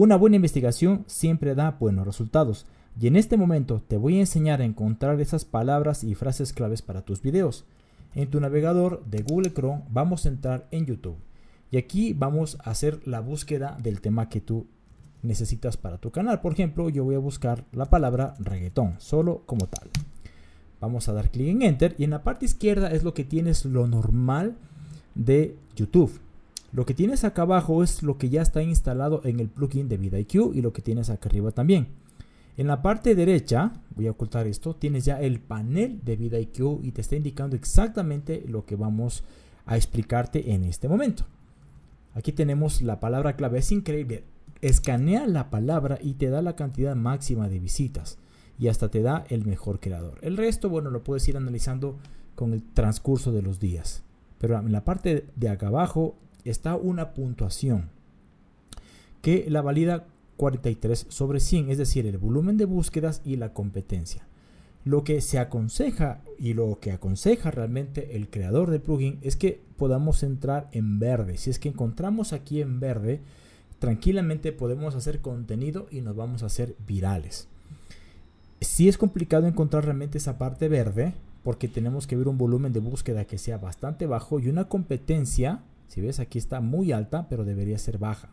Una buena investigación siempre da buenos resultados. Y en este momento te voy a enseñar a encontrar esas palabras y frases claves para tus videos. En tu navegador de Google Chrome vamos a entrar en YouTube. Y aquí vamos a hacer la búsqueda del tema que tú necesitas para tu canal. Por ejemplo, yo voy a buscar la palabra reggaetón, solo como tal. Vamos a dar clic en Enter y en la parte izquierda es lo que tienes lo normal de YouTube. Lo que tienes acá abajo es lo que ya está instalado en el plugin de VidIQ y lo que tienes acá arriba también. En la parte derecha, voy a ocultar esto, tienes ya el panel de VidIQ y te está indicando exactamente lo que vamos a explicarte en este momento. Aquí tenemos la palabra clave, es increíble. Escanea la palabra y te da la cantidad máxima de visitas y hasta te da el mejor creador. El resto, bueno, lo puedes ir analizando con el transcurso de los días. Pero en la parte de acá abajo está una puntuación que la valida 43 sobre 100, es decir, el volumen de búsquedas y la competencia. Lo que se aconseja y lo que aconseja realmente el creador del plugin es que podamos entrar en verde. Si es que encontramos aquí en verde, tranquilamente podemos hacer contenido y nos vamos a hacer virales. Si es complicado encontrar realmente esa parte verde porque tenemos que ver un volumen de búsqueda que sea bastante bajo y una competencia, si ves aquí está muy alta, pero debería ser baja.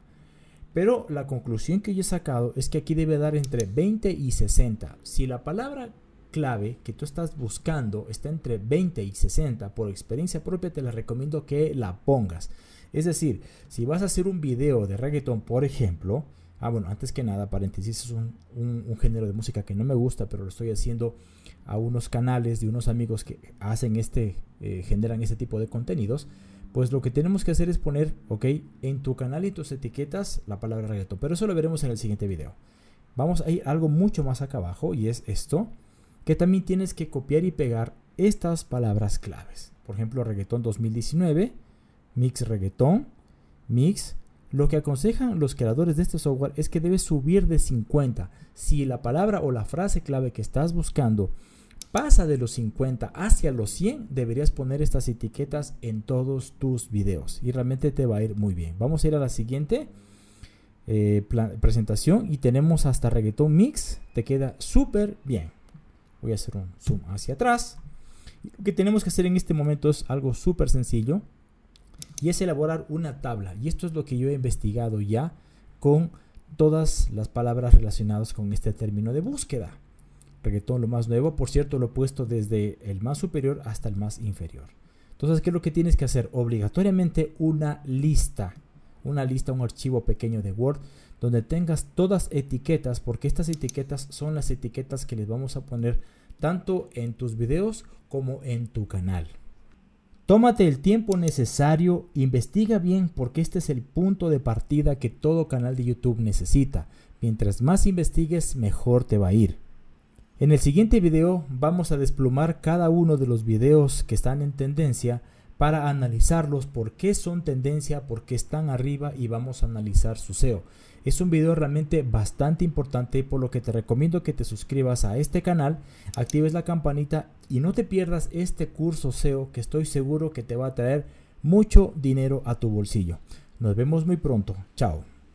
Pero la conclusión que yo he sacado es que aquí debe dar entre 20 y 60. Si la palabra clave que tú estás buscando está entre 20 y 60, por experiencia propia te la recomiendo que la pongas. Es decir, si vas a hacer un video de reggaeton, por ejemplo, ah, bueno, antes que nada, paréntesis, es un, género de música que no me gusta, pero lo estoy haciendo a unos canales de unos amigos que hacen este, eh, generan este tipo de contenidos. Pues lo que tenemos que hacer es poner, ok, en tu canal y tus etiquetas la palabra reggaeton, pero eso lo veremos en el siguiente video. Vamos a ir algo mucho más acá abajo y es esto, que también tienes que copiar y pegar estas palabras claves. Por ejemplo, reggaeton 2019 Mix Reggaeton, Mix. Lo que aconsejan los creadores de este software es que debes subir de 50. Si la palabra o la frase clave que estás buscando pasa de los 50 hacia los 100, deberías poner estas etiquetas en todos tus videos y realmente te va a ir muy bien. Vamos a ir a la siguiente eh, presentación y tenemos hasta reggaeton mix. Te queda súper bien. Voy a hacer un zoom hacia atrás. Lo que tenemos que hacer en este momento es algo súper sencillo y es elaborar una tabla. Y esto es lo que yo he investigado ya con todas las palabras relacionadas con este término de búsqueda. Reggaetón, lo más nuevo, por cierto, lo he puesto desde el más superior hasta el más inferior. Entonces, ¿qué es lo que tienes que hacer? Obligatoriamente una lista, una lista, un archivo pequeño de Word donde tengas todas etiquetas, porque estas etiquetas son las etiquetas que les vamos a poner tanto en tus videos como en tu canal. Tómate el tiempo necesario, investiga bien porque este es el punto de partida que todo canal de YouTube necesita. Mientras más investigues, mejor te va a ir. En el siguiente video vamos a desplumar cada uno de los videos que están en tendencia para analizarlos, por qué son tendencia, por qué están arriba y vamos a analizar su SEO. Es un video realmente bastante importante por lo que te recomiendo que te suscribas a este canal, actives la campanita y no te pierdas este curso SEO que estoy seguro que te va a traer mucho dinero a tu bolsillo. Nos vemos muy pronto. Chao.